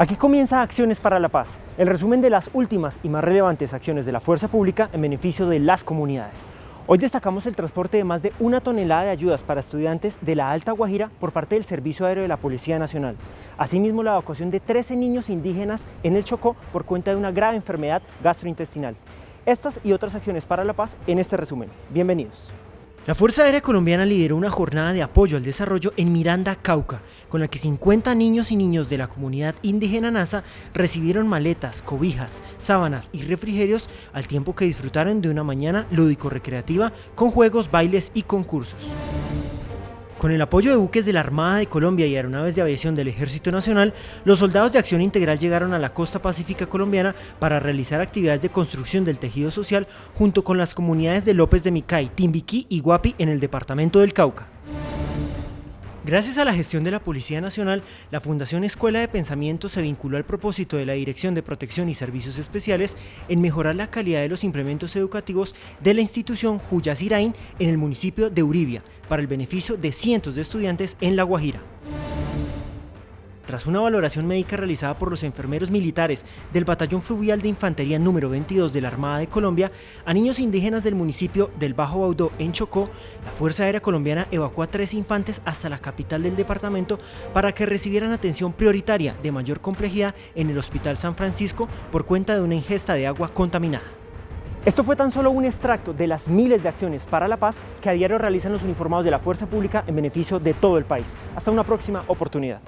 Aquí comienza Acciones para la Paz, el resumen de las últimas y más relevantes acciones de la fuerza pública en beneficio de las comunidades. Hoy destacamos el transporte de más de una tonelada de ayudas para estudiantes de la Alta Guajira por parte del Servicio Aéreo de la Policía Nacional. Asimismo, la evacuación de 13 niños indígenas en el Chocó por cuenta de una grave enfermedad gastrointestinal. Estas y otras acciones para la paz en este resumen. Bienvenidos. La Fuerza Aérea Colombiana lideró una jornada de apoyo al desarrollo en Miranda, Cauca, con la que 50 niños y niños de la comunidad indígena NASA recibieron maletas, cobijas, sábanas y refrigerios al tiempo que disfrutaron de una mañana lúdico-recreativa con juegos, bailes y concursos. Con el apoyo de buques de la Armada de Colombia y aeronaves de aviación del Ejército Nacional, los soldados de Acción Integral llegaron a la costa pacífica colombiana para realizar actividades de construcción del tejido social junto con las comunidades de López de Micay, Timbiquí y Guapi en el departamento del Cauca. Gracias a la gestión de la Policía Nacional, la Fundación Escuela de Pensamiento se vinculó al propósito de la Dirección de Protección y Servicios Especiales en mejorar la calidad de los implementos educativos de la institución Juyasirain en el municipio de Uribia, para el beneficio de cientos de estudiantes en La Guajira. Tras una valoración médica realizada por los enfermeros militares del Batallón Fluvial de Infantería número 22 de la Armada de Colombia, a niños indígenas del municipio del Bajo Baudó en Chocó, la Fuerza Aérea Colombiana evacuó a tres infantes hasta la capital del departamento para que recibieran atención prioritaria de mayor complejidad en el Hospital San Francisco por cuenta de una ingesta de agua contaminada. Esto fue tan solo un extracto de las miles de acciones para la paz que a diario realizan los uniformados de la fuerza pública en beneficio de todo el país. Hasta una próxima oportunidad.